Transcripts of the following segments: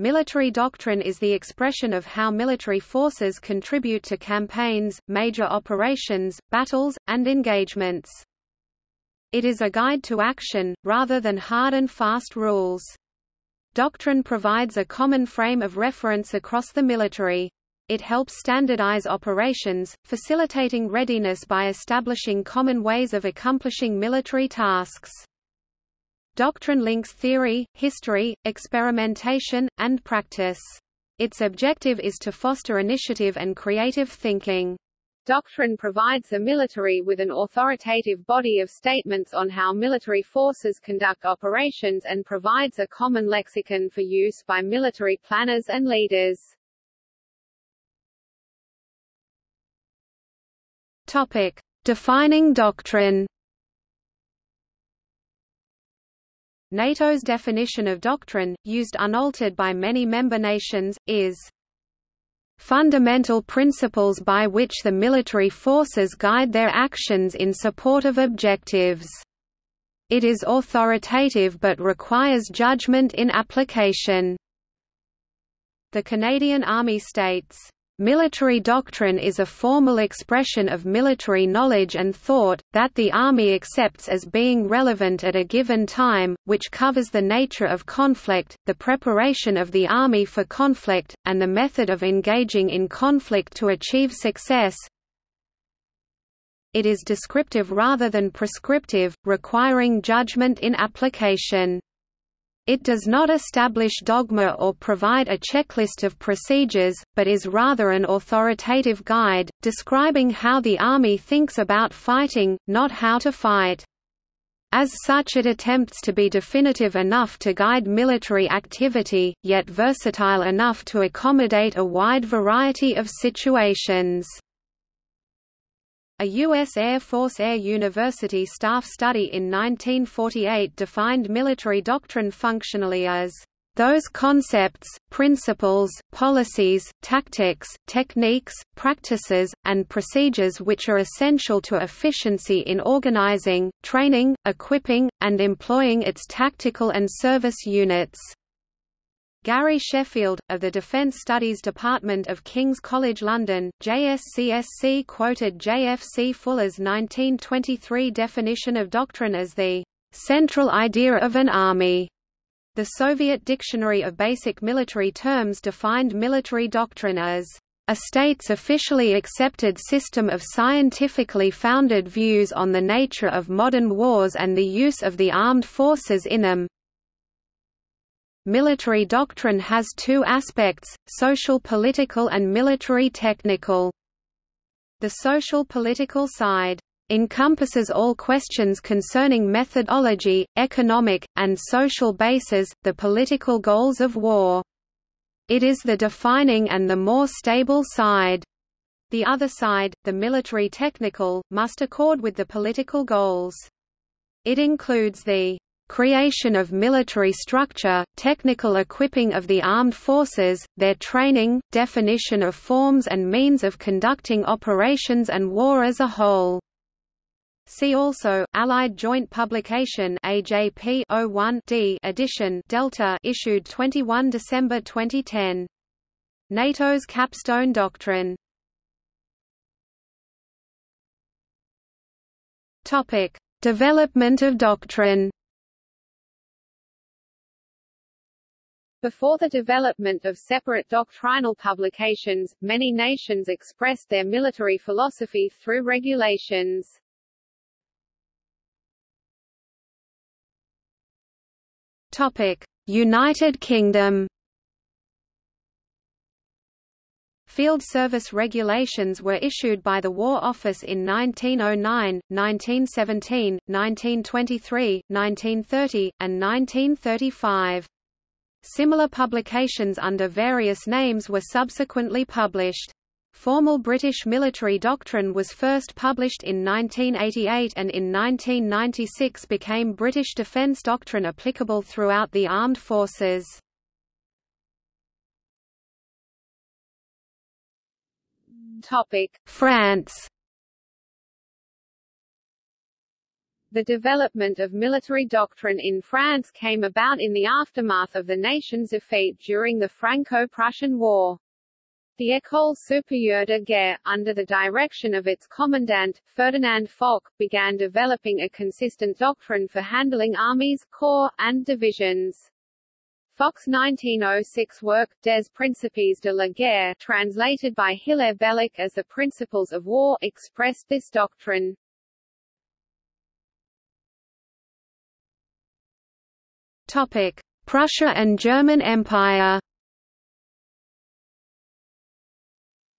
Military doctrine is the expression of how military forces contribute to campaigns, major operations, battles, and engagements. It is a guide to action, rather than hard and fast rules. Doctrine provides a common frame of reference across the military. It helps standardize operations, facilitating readiness by establishing common ways of accomplishing military tasks. Doctrine links theory, history, experimentation, and practice. Its objective is to foster initiative and creative thinking. Doctrine provides the military with an authoritative body of statements on how military forces conduct operations and provides a common lexicon for use by military planners and leaders. Topic: Defining doctrine. NATO's definition of doctrine, used unaltered by many member nations, is fundamental principles by which the military forces guide their actions in support of objectives. It is authoritative but requires judgment in application. The Canadian Army states, Military doctrine is a formal expression of military knowledge and thought, that the Army accepts as being relevant at a given time, which covers the nature of conflict, the preparation of the Army for conflict, and the method of engaging in conflict to achieve success. It is descriptive rather than prescriptive, requiring judgment in application. It does not establish dogma or provide a checklist of procedures, but is rather an authoritative guide, describing how the Army thinks about fighting, not how to fight. As such it attempts to be definitive enough to guide military activity, yet versatile enough to accommodate a wide variety of situations. A U.S. Air Force Air University staff study in 1948 defined military doctrine functionally as those concepts, principles, policies, tactics, techniques, practices, and procedures which are essential to efficiency in organizing, training, equipping, and employing its tactical and service units. Gary Sheffield, of the Defence Studies Department of King's College London, JSCSC quoted J.F.C. Fuller's 1923 definition of doctrine as the "...central idea of an army." The Soviet Dictionary of Basic Military Terms defined military doctrine as a state's officially accepted system of scientifically founded views on the nature of modern wars and the use of the armed forces in them, Military doctrine has two aspects, social-political and military-technical. The social-political side encompasses all questions concerning methodology, economic, and social bases, the political goals of war. It is the defining and the more stable side. The other side, the military technical, must accord with the political goals. It includes the creation of military structure, technical equipping of the armed forces, their training, definition of forms and means of conducting operations and war as a whole. See also Allied Joint Publication AJP 01D edition Delta issued 21 December 2010. NATO's Capstone Doctrine. Topic: Development of doctrine. Before the development of separate doctrinal publications, many nations expressed their military philosophy through regulations. Topic: United Kingdom. Field service regulations were issued by the War Office in 1909, 1917, 1923, 1930, and 1935. Similar publications under various names were subsequently published. Formal British military doctrine was first published in 1988 and in 1996 became British defence doctrine applicable throughout the armed forces. France The development of military doctrine in France came about in the aftermath of the nation's defeat during the Franco-Prussian War. The École supérieure de guerre, under the direction of its commandant, Ferdinand Foch, began developing a consistent doctrine for handling armies, corps, and divisions. Foch's 1906 work, Des Principes de la Guerre, translated by Hilaire Belloc as The Principles of War, expressed this doctrine. Topic: Prussia and German Empire.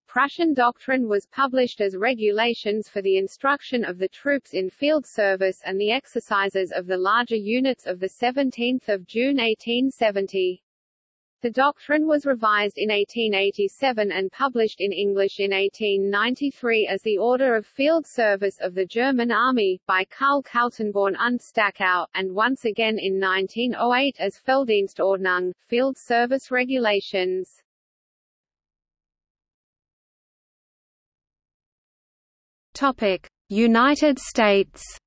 Prussian doctrine was published as regulations for the instruction of the troops in field service and the exercises of the larger units of the 17th of June 1870. The doctrine was revised in 1887 and published in English in 1893 as the Order of Field Service of the German Army, by Karl Kaltenborn und Stachau, and once again in 1908 as Felddienstordnung, Field Service Regulations. Topic: United States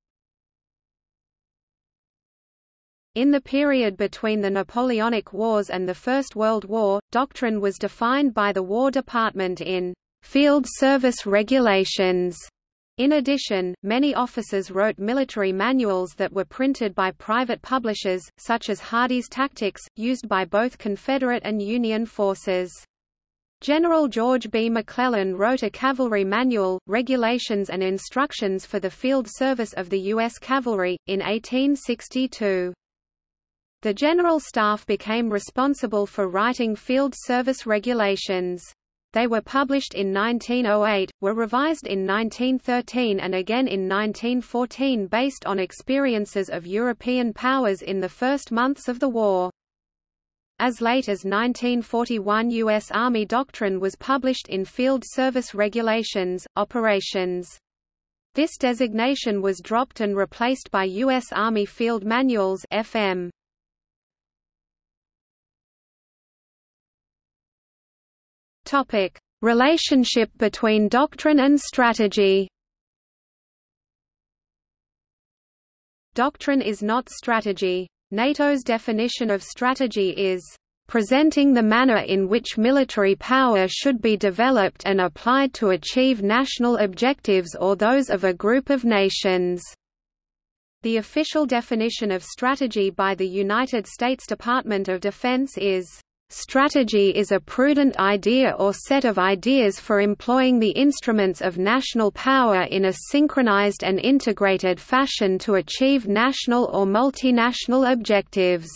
In the period between the Napoleonic Wars and the First World War, doctrine was defined by the War Department in «field service regulations». In addition, many officers wrote military manuals that were printed by private publishers, such as Hardee's Tactics, used by both Confederate and Union forces. General George B. McClellan wrote a cavalry manual, Regulations and Instructions for the Field Service of the U.S. Cavalry, in 1862. The General Staff became responsible for writing field service regulations. They were published in 1908, were revised in 1913 and again in 1914 based on experiences of European powers in the first months of the war. As late as 1941 U.S. Army doctrine was published in Field Service Regulations, Operations. This designation was dropped and replaced by U.S. Army Field Manuals FM. Topic: Relationship between doctrine and strategy. Doctrine is not strategy. NATO's definition of strategy is presenting the manner in which military power should be developed and applied to achieve national objectives or those of a group of nations. The official definition of strategy by the United States Department of Defense is Strategy is a prudent idea or set of ideas for employing the instruments of national power in a synchronized and integrated fashion to achieve national or multinational objectives.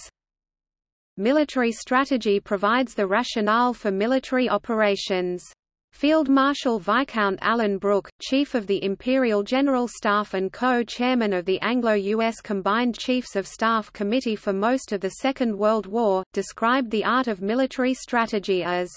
Military strategy provides the rationale for military operations. Field Marshal Viscount Alan Brooke, Chief of the Imperial General Staff and co-chairman of the Anglo-US Combined Chiefs of Staff Committee for most of the Second World War, described the art of military strategy as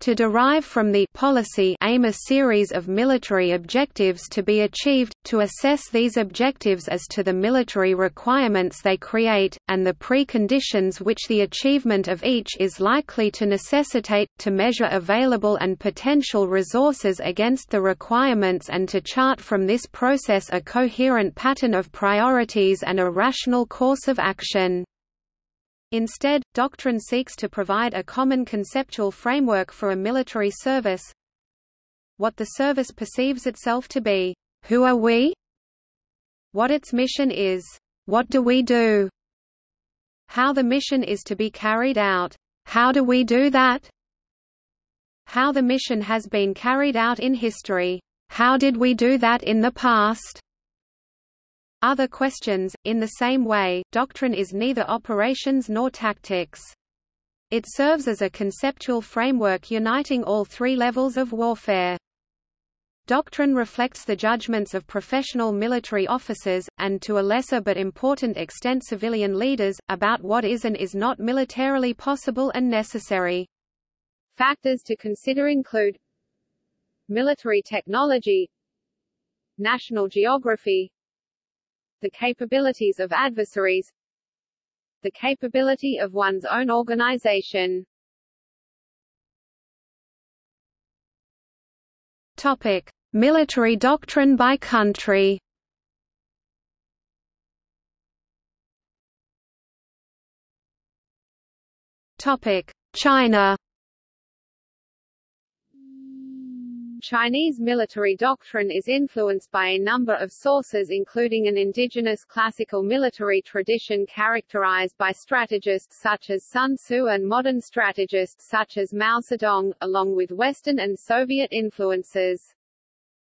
to derive from the policy aim a series of military objectives to be achieved, to assess these objectives as to the military requirements they create, and the preconditions which the achievement of each is likely to necessitate, to measure available and potential resources against the requirements and to chart from this process a coherent pattern of priorities and a rational course of action. Instead, doctrine seeks to provide a common conceptual framework for a military service what the service perceives itself to be, who are we? What its mission is, what do we do? How the mission is to be carried out, how do we do that? How the mission has been carried out in history, how did we do that in the past? Other questions, in the same way, doctrine is neither operations nor tactics. It serves as a conceptual framework uniting all three levels of warfare. Doctrine reflects the judgments of professional military officers, and to a lesser but important extent civilian leaders, about what is and is not militarily possible and necessary. Factors to consider include Military technology National geography the capabilities of adversaries, the capability of one's own organization. Topic: Military doctrine by country. Topic: China. Chinese military doctrine is influenced by a number of sources including an indigenous classical military tradition characterized by strategists such as Sun Tzu and modern strategists such as Mao Zedong, along with Western and Soviet influences.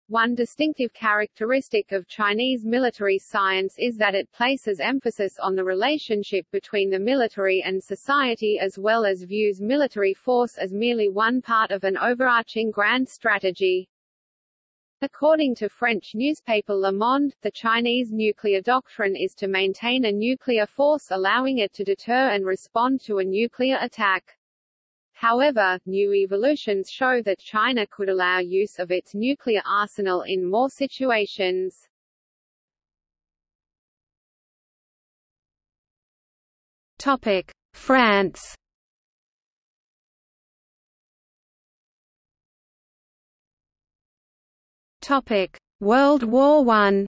One distinctive characteristic of Chinese military science is that it places emphasis on the relationship between the military and society as well as views military force as merely one part of an overarching grand strategy. According to French newspaper Le Monde, the Chinese nuclear doctrine is to maintain a nuclear force allowing it to deter and respond to a nuclear attack. However, new evolutions show that China could allow use of its nuclear arsenal in more situations. Topic: France. Topic: World War One.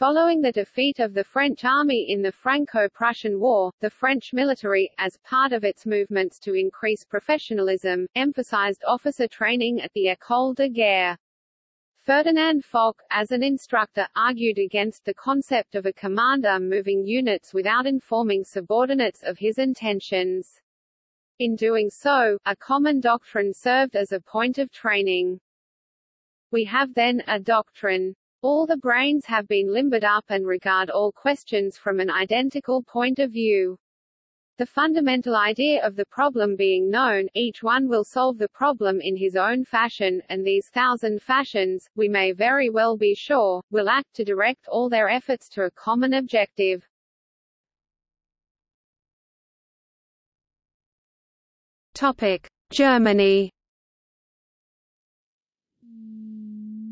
Following the defeat of the French army in the Franco-Prussian War, the French military, as part of its movements to increase professionalism, emphasized officer training at the École de Guerre. Ferdinand Foch, as an instructor, argued against the concept of a commander moving units without informing subordinates of his intentions. In doing so, a common doctrine served as a point of training. We have then, a doctrine all the brains have been limbered up and regard all questions from an identical point of view. The fundamental idea of the problem being known, each one will solve the problem in his own fashion, and these thousand fashions, we may very well be sure, will act to direct all their efforts to a common objective. Topic: Germany.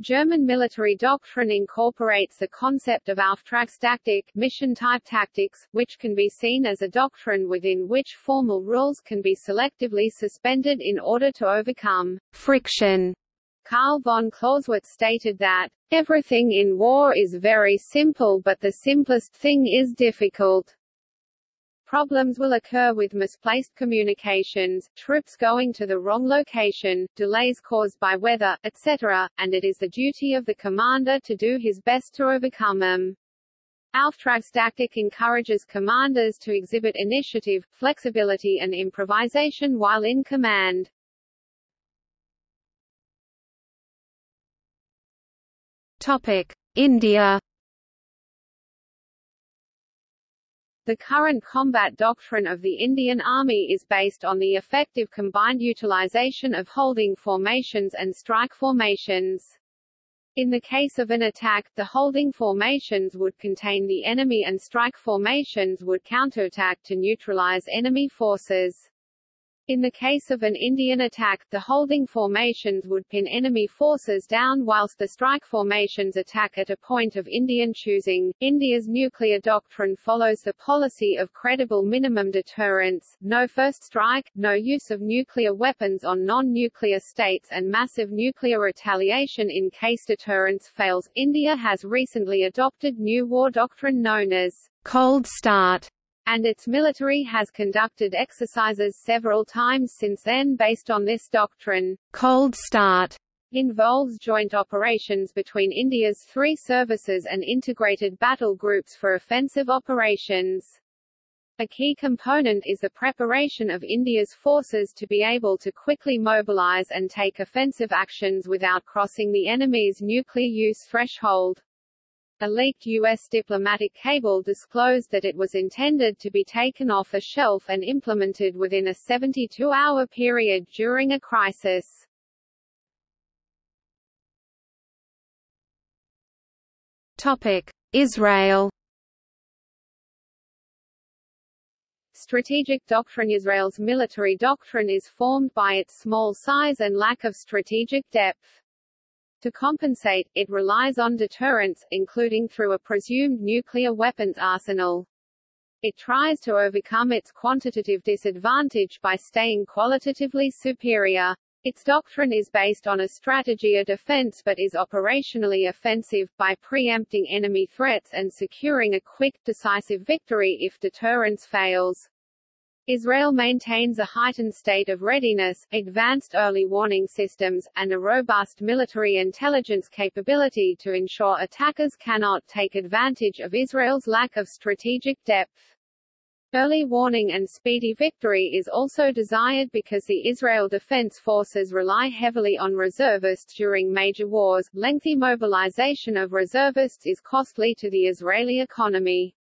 German military doctrine incorporates the concept of Auftragstaktik mission-type tactics, which can be seen as a doctrine within which formal rules can be selectively suspended in order to overcome friction. Karl von Clausewitz stated that, "...everything in war is very simple but the simplest thing is difficult." Problems will occur with misplaced communications, troops going to the wrong location, delays caused by weather, etc., and it is the duty of the commander to do his best to overcome them. Auftragstaktik encourages commanders to exhibit initiative, flexibility and improvisation while in command. Topic: India The current combat doctrine of the Indian Army is based on the effective combined utilization of holding formations and strike formations. In the case of an attack, the holding formations would contain the enemy and strike formations would counterattack to neutralize enemy forces. In the case of an Indian attack, the holding formations would pin enemy forces down whilst the strike formations attack at a point of Indian choosing. India's nuclear doctrine follows the policy of credible minimum deterrence, no first strike, no use of nuclear weapons on non-nuclear states and massive nuclear retaliation in case deterrence fails. India has recently adopted new war doctrine known as cold start and its military has conducted exercises several times since then based on this doctrine. Cold Start involves joint operations between India's three services and integrated battle groups for offensive operations. A key component is the preparation of India's forces to be able to quickly mobilize and take offensive actions without crossing the enemy's nuclear use threshold. A leaked U.S. diplomatic cable disclosed that it was intended to be taken off a shelf and implemented within a 72-hour period during a crisis. Topic: Israel. Strategic doctrine Israel's military doctrine is formed by its small size and lack of strategic depth. To compensate, it relies on deterrence, including through a presumed nuclear weapons arsenal. It tries to overcome its quantitative disadvantage by staying qualitatively superior. Its doctrine is based on a strategy of defense but is operationally offensive, by preempting enemy threats and securing a quick, decisive victory if deterrence fails. Israel maintains a heightened state of readiness, advanced early warning systems, and a robust military intelligence capability to ensure attackers cannot take advantage of Israel's lack of strategic depth. Early warning and speedy victory is also desired because the Israel Defense Forces rely heavily on reservists during major wars. Lengthy mobilization of reservists is costly to the Israeli economy.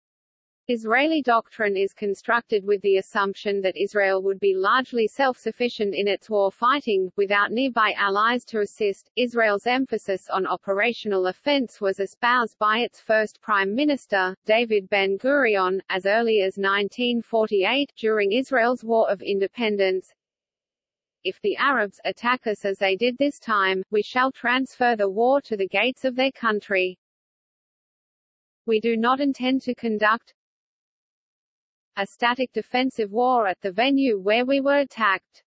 Israeli doctrine is constructed with the assumption that Israel would be largely self-sufficient in its war fighting, without nearby allies to assist. Israel's emphasis on operational offense was espoused by its first prime minister, David Ben-Gurion, as early as 1948 during Israel's War of Independence. If the Arabs attack us as they did this time, we shall transfer the war to the gates of their country. We do not intend to conduct, a static defensive war at the venue where we were attacked.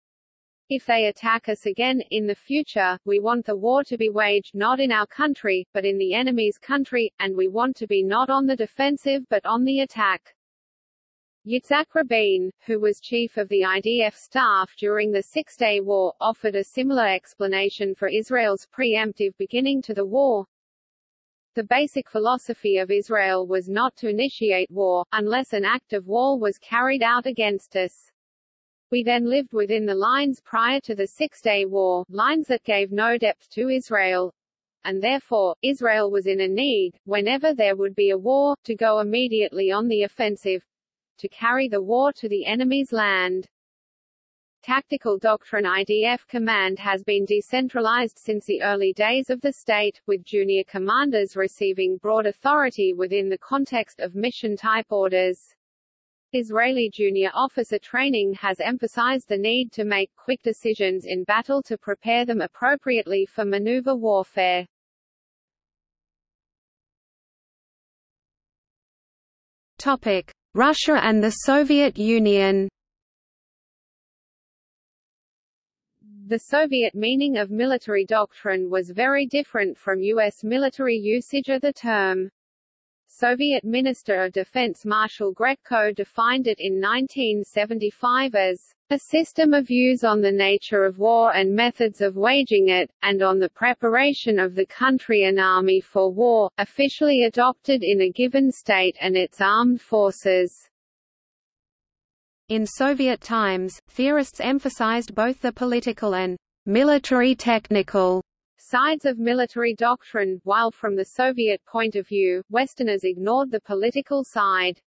If they attack us again, in the future, we want the war to be waged not in our country, but in the enemy's country, and we want to be not on the defensive but on the attack. Yitzhak Rabin, who was chief of the IDF staff during the Six-Day War, offered a similar explanation for Israel's preemptive beginning to the war. The basic philosophy of Israel was not to initiate war, unless an act of war was carried out against us. We then lived within the lines prior to the Six-Day War, lines that gave no depth to Israel, and therefore, Israel was in a need, whenever there would be a war, to go immediately on the offensive, to carry the war to the enemy's land. Tactical doctrine IDF command has been decentralized since the early days of the state, with junior commanders receiving broad authority within the context of mission-type orders. Israeli junior officer training has emphasized the need to make quick decisions in battle to prepare them appropriately for maneuver warfare. Topic: Russia and the Soviet Union. The Soviet meaning of military doctrine was very different from U.S. military usage of the term. Soviet Minister of Defense Marshal Grechko defined it in 1975 as a system of views on the nature of war and methods of waging it, and on the preparation of the country and army for war, officially adopted in a given state and its armed forces. In Soviet times, theorists emphasized both the political and military technical sides of military doctrine, while from the Soviet point of view, Westerners ignored the political side.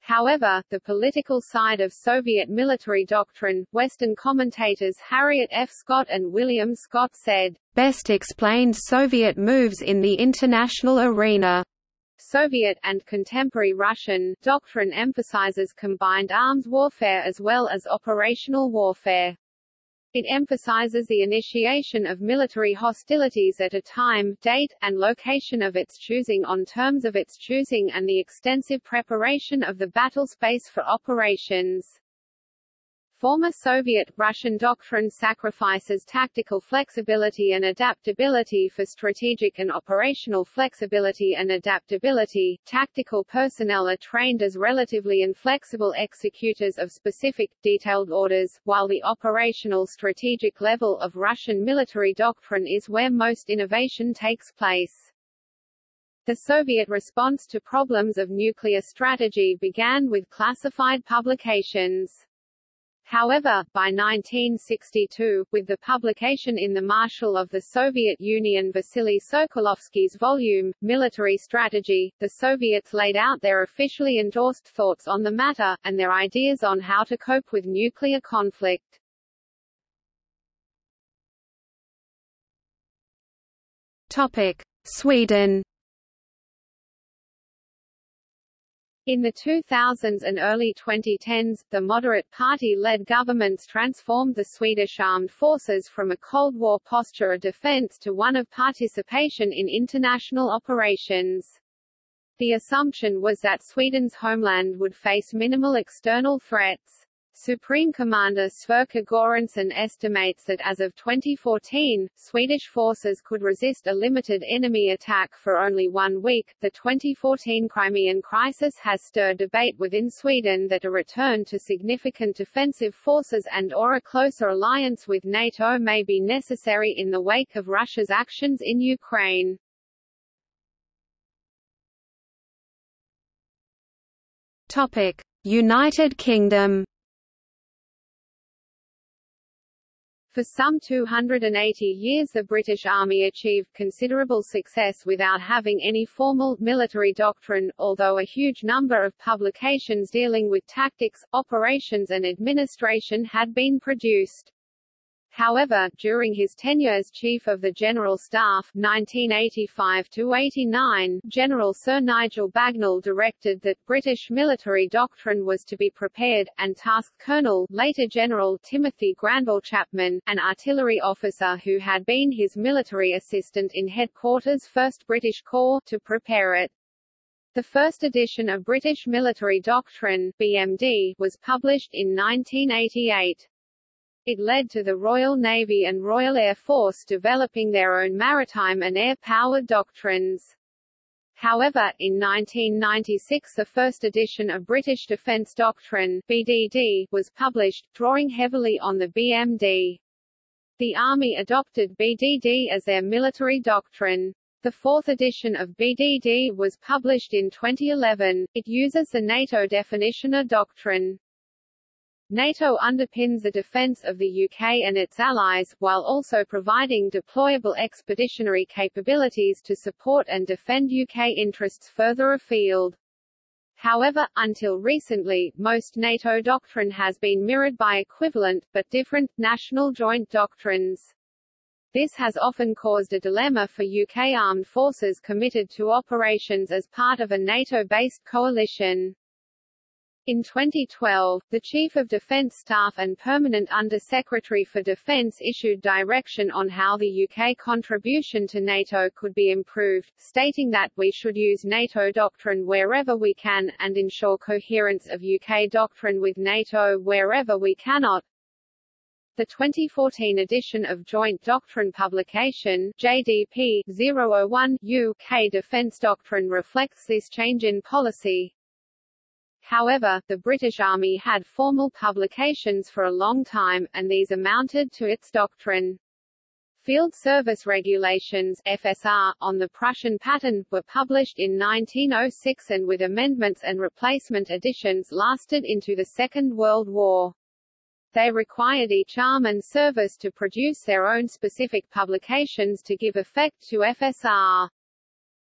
However, the political side of Soviet military doctrine, Western commentators Harriet F. Scott and William Scott said, best explained Soviet moves in the international arena. Soviet, and contemporary Russian, doctrine emphasizes combined arms warfare as well as operational warfare. It emphasizes the initiation of military hostilities at a time, date, and location of its choosing on terms of its choosing and the extensive preparation of the battle space for operations. Former Soviet, Russian doctrine sacrifices tactical flexibility and adaptability for strategic and operational flexibility and adaptability. Tactical personnel are trained as relatively inflexible executors of specific, detailed orders, while the operational strategic level of Russian military doctrine is where most innovation takes place. The Soviet response to problems of nuclear strategy began with classified publications. However, by 1962, with the publication in the Marshal of the Soviet Union Vasily Sokolovsky's volume, Military Strategy, the Soviets laid out their officially endorsed thoughts on the matter, and their ideas on how to cope with nuclear conflict. Topic. Sweden In the 2000s and early 2010s, the moderate party-led governments transformed the Swedish armed forces from a Cold War posture of defense to one of participation in international operations. The assumption was that Sweden's homeland would face minimal external threats. Supreme Commander Sverker Göransson estimates that as of 2014, Swedish forces could resist a limited enemy attack for only one week. The 2014 Crimean crisis has stirred debate within Sweden that a return to significant defensive forces and or a closer alliance with NATO may be necessary in the wake of Russia's actions in Ukraine. Topic: United Kingdom For some 280 years the British Army achieved considerable success without having any formal, military doctrine, although a huge number of publications dealing with tactics, operations and administration had been produced. However, during his tenure as Chief of the General Staff 1985–89, General Sir Nigel Bagnall directed that British military doctrine was to be prepared, and tasked Colonel later General Timothy Granville Chapman, an artillery officer who had been his military assistant in Headquarters 1st British Corps, to prepare it. The first edition of British Military Doctrine BMD, was published in 1988. It led to the Royal Navy and Royal Air Force developing their own maritime and air-powered doctrines. However, in 1996 the first edition of British Defence Doctrine BDD, was published, drawing heavily on the BMD. The Army adopted BDD as their military doctrine. The fourth edition of BDD was published in 2011. It uses the NATO definition of doctrine. NATO underpins the defence of the UK and its allies, while also providing deployable expeditionary capabilities to support and defend UK interests further afield. However, until recently, most NATO doctrine has been mirrored by equivalent, but different, national joint doctrines. This has often caused a dilemma for UK armed forces committed to operations as part of a NATO-based coalition. In 2012, the Chief of Defence Staff and Permanent Under-Secretary for Defence issued direction on how the UK contribution to NATO could be improved, stating that we should use NATO doctrine wherever we can, and ensure coherence of UK doctrine with NATO wherever we cannot. The 2014 edition of Joint Doctrine publication JDP 001 UK Defence Doctrine reflects this change in policy. However, the British Army had formal publications for a long time, and these amounted to its doctrine. Field Service Regulations FSR, on the Prussian pattern, were published in 1906 and with amendments and replacement editions lasted into the Second World War. They required each arm and service to produce their own specific publications to give effect to FSR.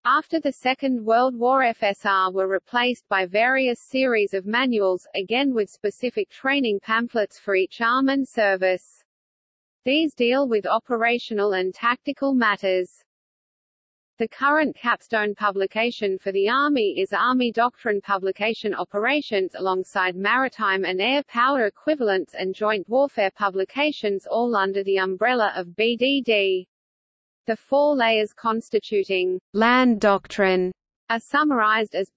After the Second World War FSR were replaced by various series of manuals, again with specific training pamphlets for each arm and service. These deal with operational and tactical matters. The current capstone publication for the Army is Army Doctrine Publication Operations alongside maritime and air power equivalents and joint warfare publications all under the umbrella of BDD. The four layers constituting land doctrine are summarized as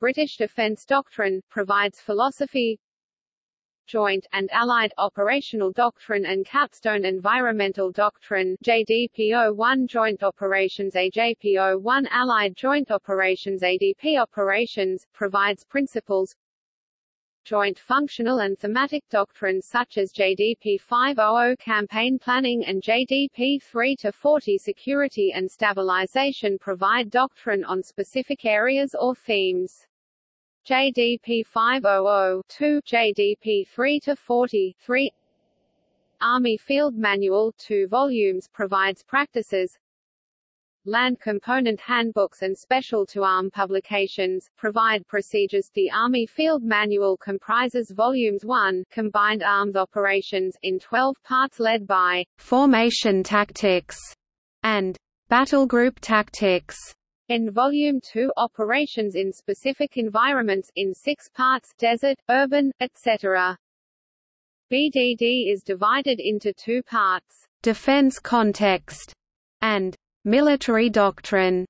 British Defence Doctrine, provides philosophy Joint and Allied Operational Doctrine and Capstone Environmental Doctrine JDPO-1 Joint Operations AJPO-1 Allied Joint Operations ADP Operations, provides principles joint functional and thematic doctrines such as JDP 500 campaign planning and JDP 3 to 40 security and stabilization provide doctrine on specific areas or themes. JDP 500-2, JDP 3 to 40 3 Army Field Manual 2 volumes provides practices, Land Component Handbooks and Special to Arm publications, provide procedures The Army Field Manual comprises Volumes 1, Combined Arms Operations, in 12 parts led by Formation Tactics and Battle Group Tactics. In Volume 2 Operations in Specific Environments in six parts desert, urban, etc. BDD is divided into two parts, Defense Context and Military doctrine.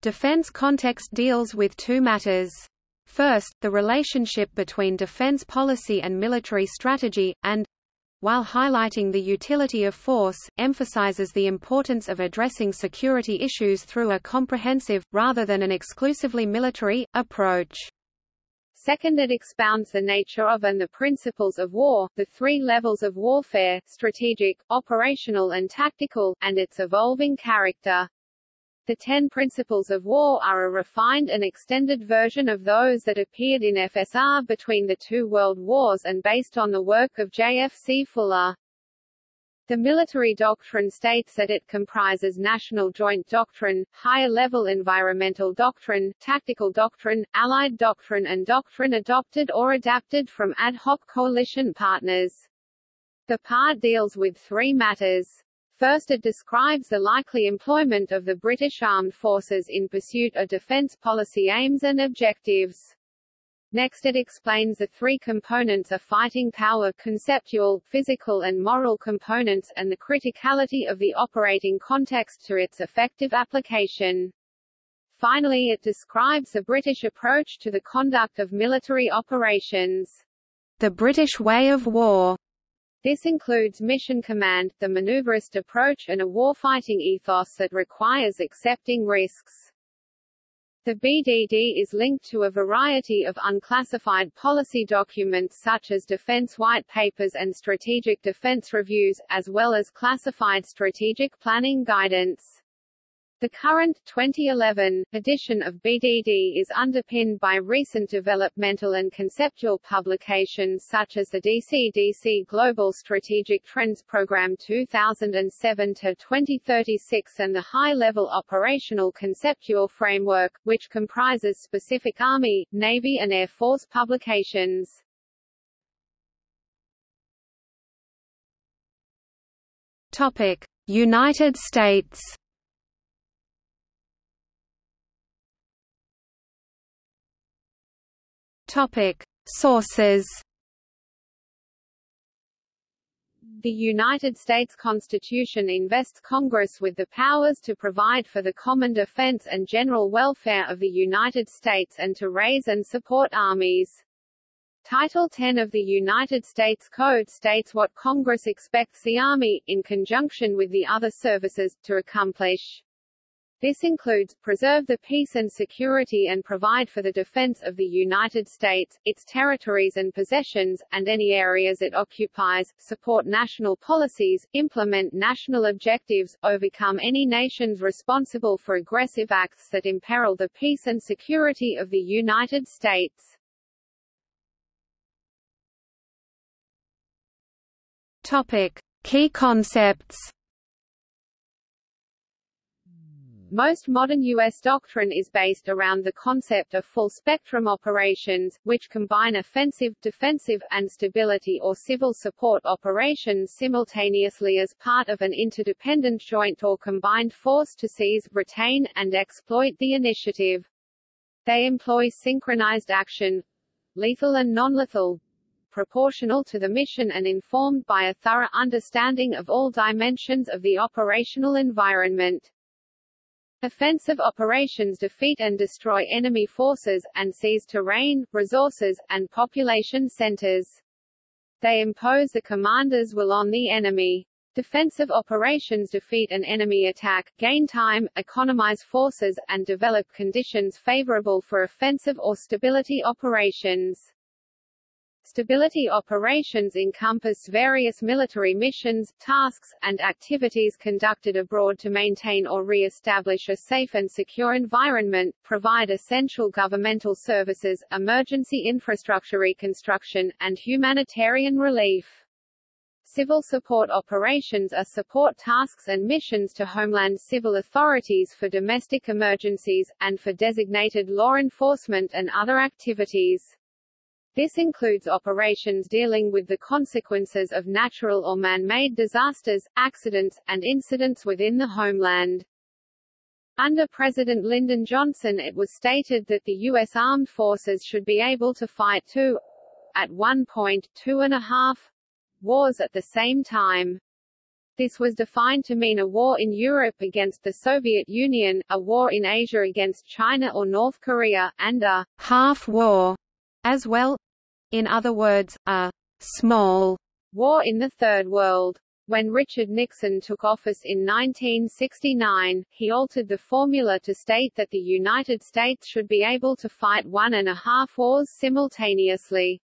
Defense context deals with two matters. First, the relationship between defense policy and military strategy, and while highlighting the utility of force, emphasizes the importance of addressing security issues through a comprehensive, rather than an exclusively military, approach. Second it expounds the nature of and the principles of war, the three levels of warfare, strategic, operational and tactical, and its evolving character. The Ten Principles of War are a refined and extended version of those that appeared in FSR between the two world wars and based on the work of J.F.C. Fuller. The military doctrine states that it comprises national joint doctrine, higher-level environmental doctrine, tactical doctrine, allied doctrine and doctrine adopted or adapted from ad hoc coalition partners. The part deals with three matters. First it describes the likely employment of the British Armed Forces in pursuit of defence policy aims and objectives. Next it explains the three components of fighting power conceptual, physical and moral components and the criticality of the operating context to its effective application. Finally it describes the British approach to the conduct of military operations. The British way of war this includes mission command, the maneuverist approach and a warfighting ethos that requires accepting risks. The BDD is linked to a variety of unclassified policy documents such as defense white papers and strategic defense reviews, as well as classified strategic planning guidance. The current 2011 edition of BDD is underpinned by recent developmental and conceptual publications such as the DC-DC Global Strategic Trends Program 2007 to 2036 and the High-Level Operational Conceptual Framework, which comprises specific Army, Navy and Air Force publications. Topic: United States Topic: Sources. The United States Constitution invests Congress with the powers to provide for the common defense and general welfare of the United States and to raise and support armies. Title 10 of the United States Code states what Congress expects the Army, in conjunction with the other services, to accomplish. This includes, preserve the peace and security and provide for the defense of the United States, its territories and possessions, and any areas it occupies, support national policies, implement national objectives, overcome any nations responsible for aggressive acts that imperil the peace and security of the United States. Topic. Key concepts Most modern U.S. doctrine is based around the concept of full-spectrum operations, which combine offensive, defensive, and stability or civil support operations simultaneously as part of an interdependent joint or combined force to seize, retain, and exploit the initiative. They employ synchronized action, lethal and non-lethal, proportional to the mission and informed by a thorough understanding of all dimensions of the operational environment. Offensive operations defeat and destroy enemy forces, and seize terrain, resources, and population centers. They impose the commander's will on the enemy. Defensive operations defeat an enemy attack, gain time, economize forces, and develop conditions favorable for offensive or stability operations. Stability operations encompass various military missions, tasks, and activities conducted abroad to maintain or re-establish a safe and secure environment, provide essential governmental services, emergency infrastructure reconstruction, and humanitarian relief. Civil support operations are support tasks and missions to Homeland civil authorities for domestic emergencies, and for designated law enforcement and other activities. This includes operations dealing with the consequences of natural or man-made disasters, accidents, and incidents within the homeland. Under President Lyndon Johnson it was stated that the U.S. Armed Forces should be able to fight two, at one point, two and a half, wars at the same time. This was defined to mean a war in Europe against the Soviet Union, a war in Asia against China or North Korea, and a half-war as well. In other words, a small war in the Third World. When Richard Nixon took office in 1969, he altered the formula to state that the United States should be able to fight one and a half wars simultaneously.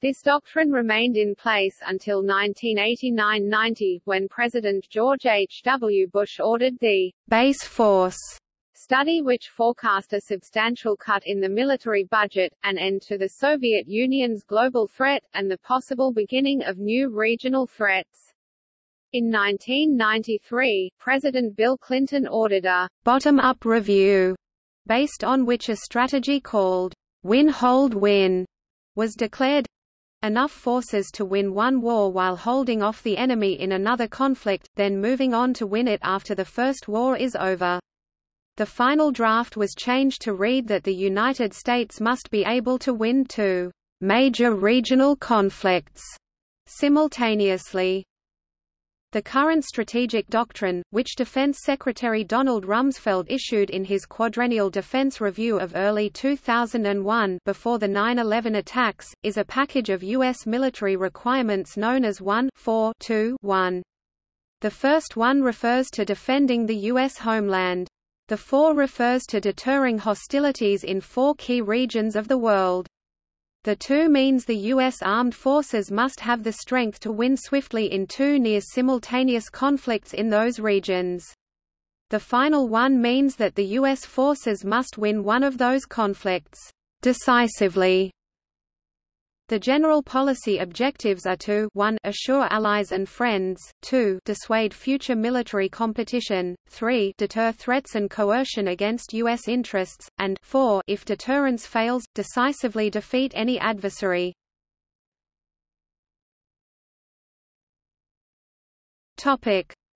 This doctrine remained in place until 1989–90, when President George H. W. Bush ordered the base force study which forecast a substantial cut in the military budget, an end to the Soviet Union's global threat, and the possible beginning of new regional threats. In 1993, President Bill Clinton ordered a bottom-up review, based on which a strategy called win-hold-win was declared, enough forces to win one war while holding off the enemy in another conflict, then moving on to win it after the first war is over. The final draft was changed to read that the United States must be able to win two major regional conflicts simultaneously. The current strategic doctrine, which Defense Secretary Donald Rumsfeld issued in his quadrennial defense review of early 2001 before the 9-11 attacks, is a package of U.S. military requirements known as 1 4 2 1. The first one refers to defending the U.S. homeland. The four refers to deterring hostilities in four key regions of the world. The two means the U.S. armed forces must have the strength to win swiftly in two near-simultaneous conflicts in those regions. The final one means that the U.S. forces must win one of those conflicts decisively the general policy objectives are to 1 assure allies and friends, 2 dissuade future military competition, 3 deter threats and coercion against U.S. interests, and 4 if deterrence fails, decisively defeat any adversary.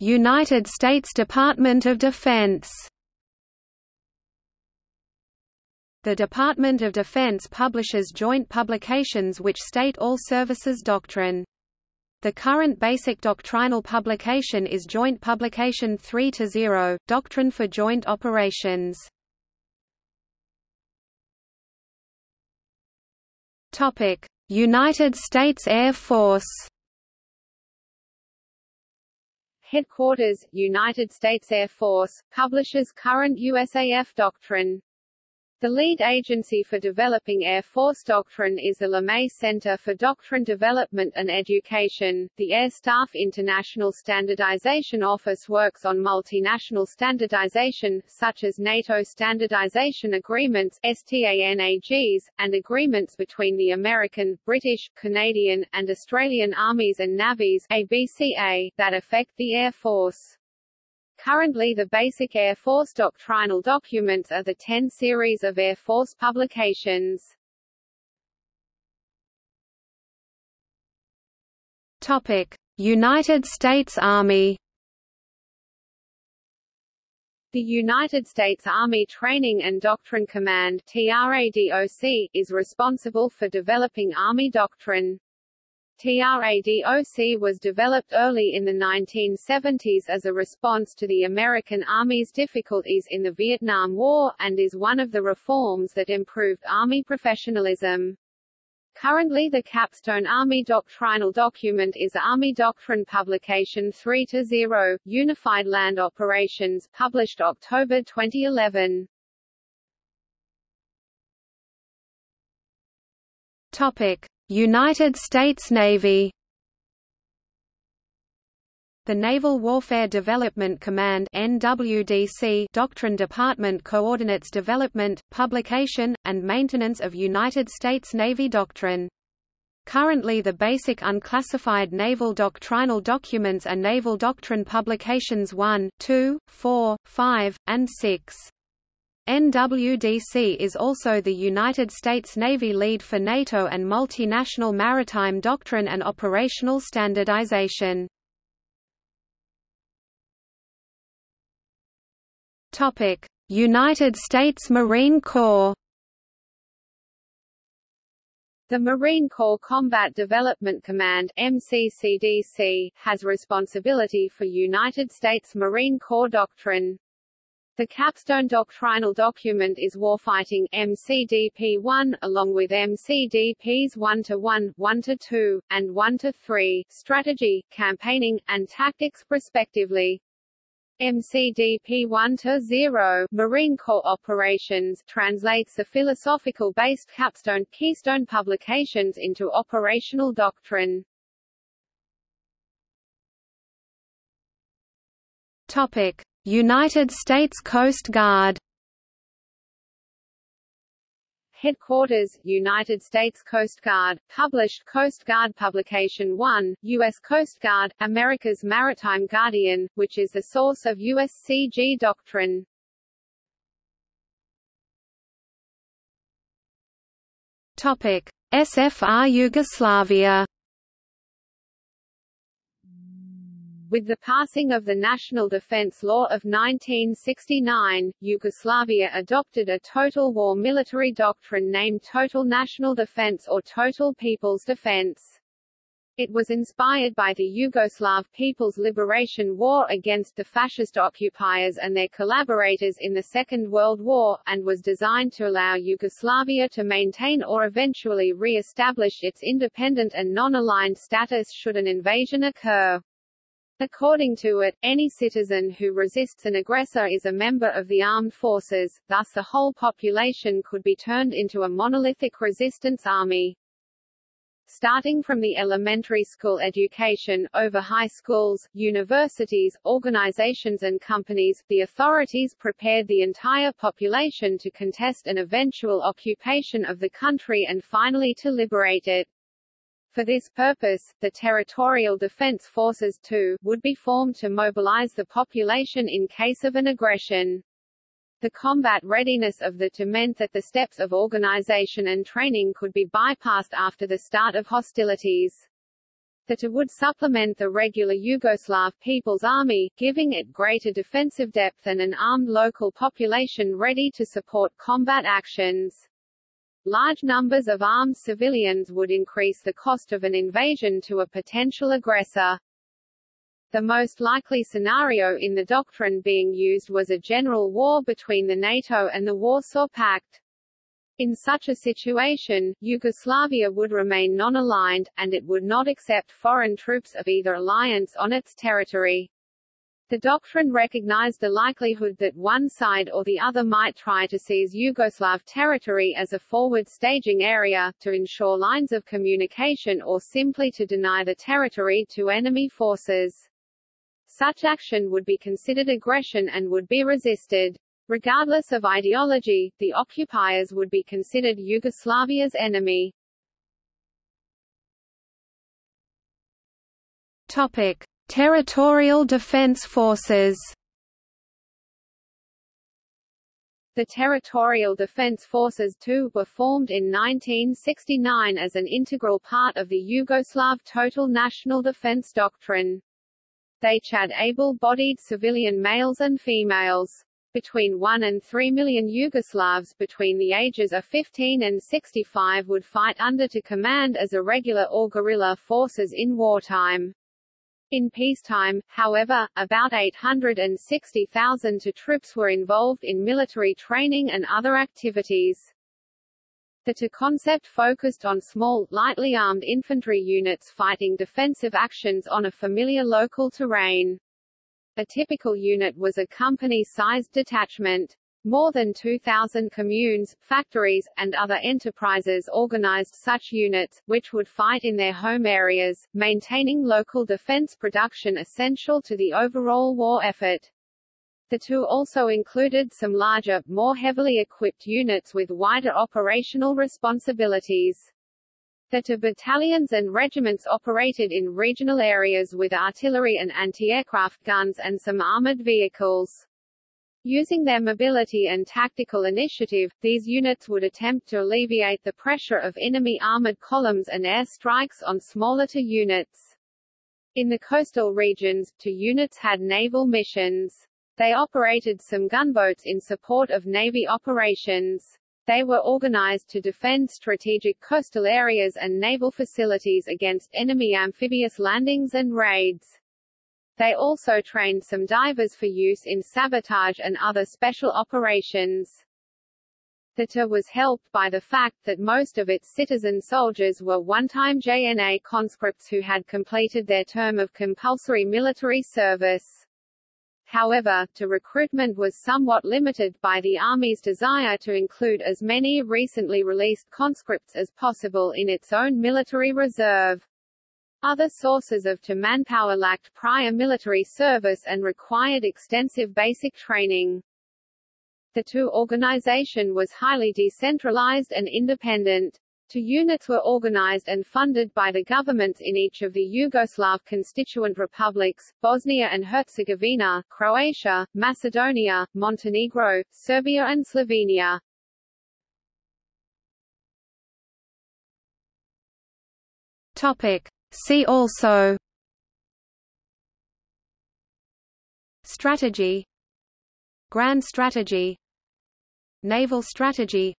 United States Department of Defense The Department of Defense publishes joint publications which state all services doctrine. The current basic doctrinal publication is Joint Publication 3-0, Doctrine for Joint Operations. United States Air Force Headquarters, United States Air Force, publishes current USAF doctrine. The lead agency for developing Air Force doctrine is the LeMay Center for Doctrine Development and Education. The Air Staff International Standardization Office works on multinational standardization, such as NATO standardization agreements STANAGs, and agreements between the American, British, Canadian, and Australian armies and navies ABCA, that affect the Air Force. Currently the basic Air Force doctrinal documents are the 10 series of Air Force publications. Topic: United States Army The United States Army Training and Doctrine Command TRADOC, is responsible for developing Army doctrine. TRADOC was developed early in the 1970s as a response to the American Army's difficulties in the Vietnam War, and is one of the reforms that improved Army professionalism. Currently the capstone Army doctrinal document is Army Doctrine Publication 3-0, Unified Land Operations published October 2011. Topic. United States Navy the Naval Warfare Development Command NWDC Doctrine Department coordinates development, publication, and maintenance of United States Navy doctrine. Currently the basic unclassified naval doctrinal documents are Naval Doctrine Publications 1, 2, 4, 5, and 6. NWDC is also the United States Navy lead for NATO and multinational maritime doctrine and operational standardization. Topic: United States Marine Corps The Marine Corps Combat Development Command MCCDC, has responsibility for United States Marine Corps doctrine. The capstone doctrinal document is Warfighting MCDP-1, along with MCDPs 1-1, 1-2, and 1-3, Strategy, Campaigning, and Tactics respectively. MCDP 1-0 Marine Corps Operations translates the philosophical-based capstone Keystone publications into operational doctrine. Topic: United States Coast Guard Headquarters, United States Coast Guard, published Coast Guard Publication 1, U.S. Coast Guard, America's Maritime Guardian, which is the source of USCG doctrine. Topic: SFR Yugoslavia With the passing of the National Defense Law of 1969, Yugoslavia adopted a total war military doctrine named Total National Defense or Total People's Defense. It was inspired by the Yugoslav People's Liberation War against the fascist occupiers and their collaborators in the Second World War, and was designed to allow Yugoslavia to maintain or eventually re-establish its independent and non-aligned status should an invasion occur. According to it, any citizen who resists an aggressor is a member of the armed forces, thus the whole population could be turned into a monolithic resistance army. Starting from the elementary school education, over high schools, universities, organizations and companies, the authorities prepared the entire population to contest an eventual occupation of the country and finally to liberate it. For this purpose, the Territorial Defense Forces TO, would be formed to mobilize the population in case of an aggression. The combat readiness of the TO meant that the steps of organization and training could be bypassed after the start of hostilities. The TO would supplement the regular Yugoslav People's Army, giving it greater defensive depth and an armed local population ready to support combat actions. Large numbers of armed civilians would increase the cost of an invasion to a potential aggressor. The most likely scenario in the doctrine being used was a general war between the NATO and the Warsaw Pact. In such a situation, Yugoslavia would remain non-aligned, and it would not accept foreign troops of either alliance on its territory. The doctrine recognized the likelihood that one side or the other might try to seize Yugoslav territory as a forward staging area, to ensure lines of communication or simply to deny the territory to enemy forces. Such action would be considered aggression and would be resisted. Regardless of ideology, the occupiers would be considered Yugoslavia's enemy. Topic. Territorial Defense Forces The Territorial Defense Forces TO were formed in 1969 as an integral part of the Yugoslav Total National Defense Doctrine. They had able-bodied civilian males and females. Between 1 and 3 million Yugoslavs between the ages of 15 and 65 would fight under TO command as irregular or guerrilla forces in wartime. In peacetime, however, about 860,000 TO troops were involved in military training and other activities. The TO concept focused on small, lightly armed infantry units fighting defensive actions on a familiar local terrain. A typical unit was a company-sized detachment. More than 2,000 communes, factories, and other enterprises organized such units, which would fight in their home areas, maintaining local defense production essential to the overall war effort. The TO also included some larger, more heavily equipped units with wider operational responsibilities. The TO battalions and regiments operated in regional areas with artillery and anti-aircraft guns and some armored vehicles. Using their mobility and tactical initiative, these units would attempt to alleviate the pressure of enemy armored columns and air strikes on smaller TO units. In the coastal regions, TO units had naval missions. They operated some gunboats in support of Navy operations. They were organized to defend strategic coastal areas and naval facilities against enemy amphibious landings and raids. They also trained some divers for use in sabotage and other special operations. The TER was helped by the fact that most of its citizen soldiers were one-time JNA conscripts who had completed their term of compulsory military service. However, TO recruitment was somewhat limited by the Army's desire to include as many recently released conscripts as possible in its own military reserve. Other sources of TER manpower lacked prior military service and required extensive basic training. The TER organization was highly decentralized and independent. TER units were organized and funded by the governments in each of the Yugoslav constituent republics, Bosnia and Herzegovina, Croatia, Macedonia, Montenegro, Serbia and Slovenia. Topic. See also Strategy Grand Strategy Naval Strategy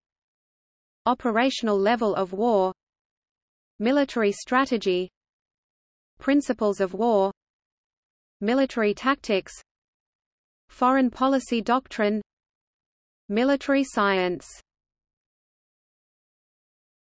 Operational level of war Military strategy Principles of war Military tactics Foreign policy doctrine Military science